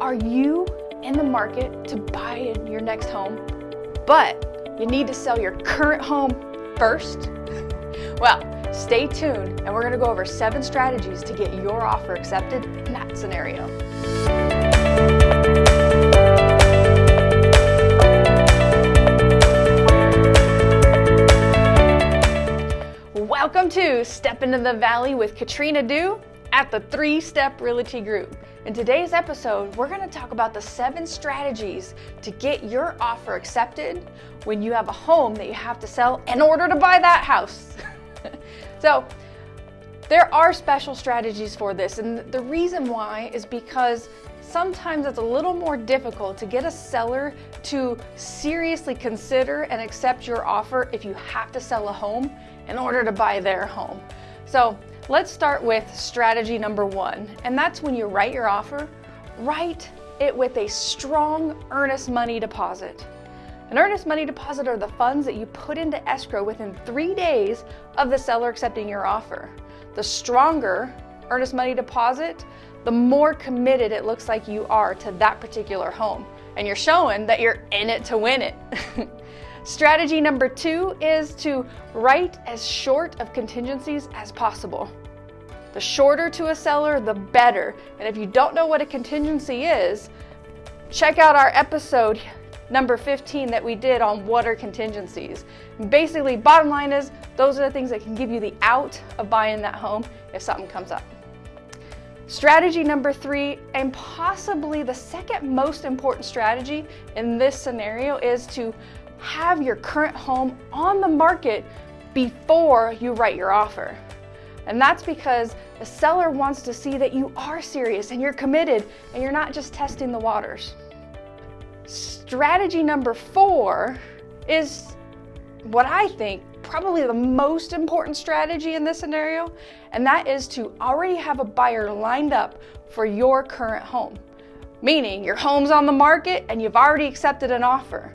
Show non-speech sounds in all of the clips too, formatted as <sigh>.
Are you in the market to buy your next home, but you need to sell your current home first? <laughs> Well, stay tuned and we're going to go over seven strategies to get your offer accepted in that scenario. Welcome to Step into the Valley with Katrina Dew at the Three Step Realty Group. In today's episode, we're going to talk about the seven strategies to get your offer accepted when you have a home that you have to sell in order to buy that house. <laughs> so, there are special strategies for this, and the reason why is because sometimes it's a little more difficult to get a seller to seriously consider and accept your offer if you have to sell a home in order to buy their home. So, Let's start with strategy number one, and that's when you write your offer, write it with a strong earnest money deposit. An earnest money deposit are the funds that you put into escrow within three days of the seller accepting your offer. The stronger earnest money deposit, the more committed it looks like you are to that particular home. And you're showing that you're in it to win it. <laughs> Strategy number two is to write as short of contingencies as possible. The shorter to a seller, the better. And if you don't know what a contingency is, check out our episode number 15 that we did on what are contingencies. Basically, bottom line is those are the things that can give you the out of buying that home if something comes up. Strategy number three, and possibly the second most important strategy in this scenario, is to have your current home on the market before you write your offer. And that's because the seller wants to see that you are serious and you're committed and you're not just testing the waters. Strategy number four is what I think probably the most important strategy in this scenario, and that is to already have a buyer lined up for your current home. Meaning your home's on the market and you've already accepted an offer.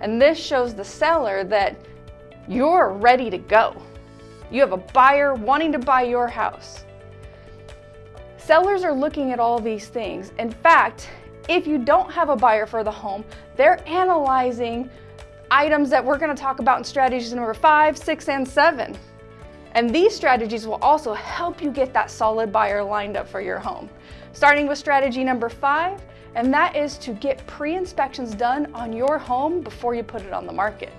And this shows the seller that you're ready to go. You have a buyer wanting to buy your house. Sellers are looking at all these things. In fact, if you don't have a buyer for the home, they're analyzing items that we're going to talk about in strategies number five, six, and seven. And these strategies will also help you get that solid buyer lined up for your home. Starting with strategy number five, and that is to get pre-inspections done on your home before you put it on the market.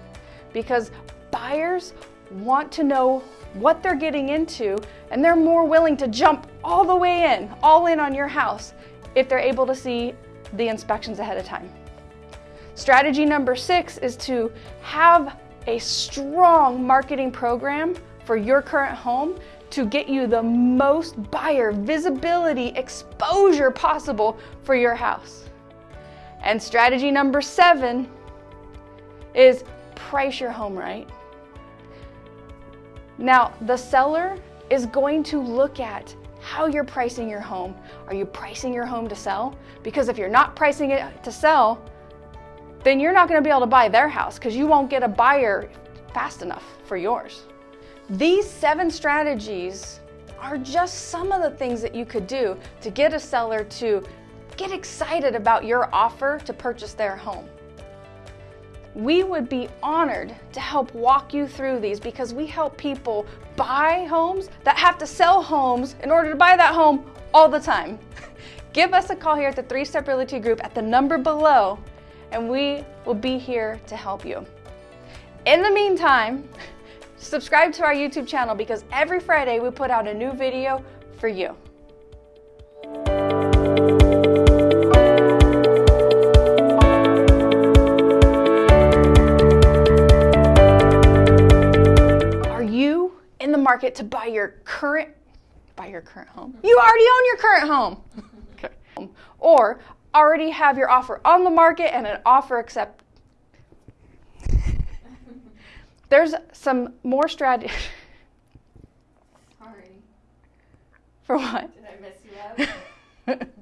Because buyers want to know what they're getting into and they're more willing to jump all the way in, all in on your house if they're able to see the inspections ahead of time. Strategy number six is to have a strong marketing program for your current home to get you the most buyer visibility exposure possible for your house. And strategy number seven is price your home right. Now, the seller is going to look at how you're pricing your home. Are you pricing your home to sell? Because if you're not pricing it to sell, then you're not going to be able to buy their house because you won't get a buyer fast enough for yours. These seven strategies are just some of the things that you could do to get a seller to get excited about your offer to purchase their home. We would be honored to help walk you through these because we help people buy homes that have to sell homes in order to buy that home all the time. <laughs> Give us a call here at the Three Step Realty Group at the number below, and we will be here to help you. In the meantime, <laughs> Subscribe to our YouTube channel because every Friday we put out a new video for you. Are you in the market to buy your current buy your current home? You already own your current home. <laughs> okay. Or already have your offer on the market and an offer accept There's some more strategy. <laughs> Sorry. For what? Did I mess you up? <laughs>